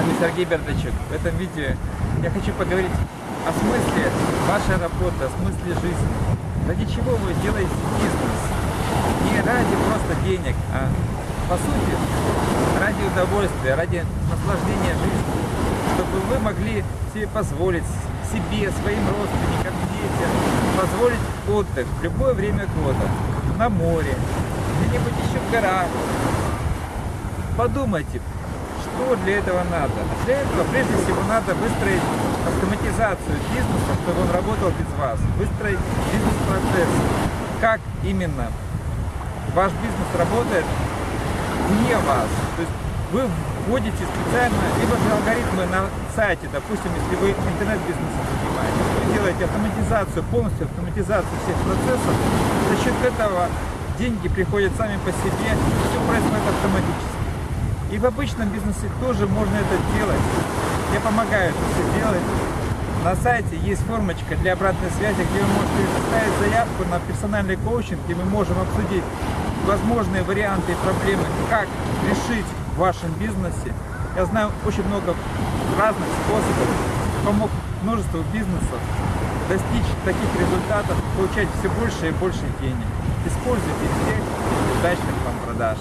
вами Сергей Бердачук. В этом видео я хочу поговорить о смысле вашей работы, о смысле жизни. Ради чего вы делаете бизнес? Не ради просто денег, а по сути ради удовольствия, ради наслаждения жизнью. Чтобы вы могли себе позволить, себе, своим родственникам, детям, позволить отдых в любое время года, на море, где-нибудь еще в горах. Подумайте, что для этого надо? Для этого прежде всего надо выстроить автоматизацию бизнеса, чтобы он работал без вас. Выстроить бизнес-процесс. Как именно ваш бизнес работает вне вас. То есть вы вводите специально либо же алгоритмы на сайте, допустим, если вы интернет-бизнесом занимаетесь, вы делаете автоматизацию, полностью автоматизацию всех процессов, за счет этого деньги приходят сами по себе, все происходит автоматически. И в обычном бизнесе тоже можно это делать. Я помогаю это все делать. На сайте есть формочка для обратной связи, где вы можете оставить заявку на персональный коучинг, где мы можем обсудить возможные варианты и проблемы, как решить в вашем бизнесе. Я знаю очень много разных способов, помог множеству бизнесов достичь таких результатов, получать все больше и больше денег. Используйте всех удачных вам продаж.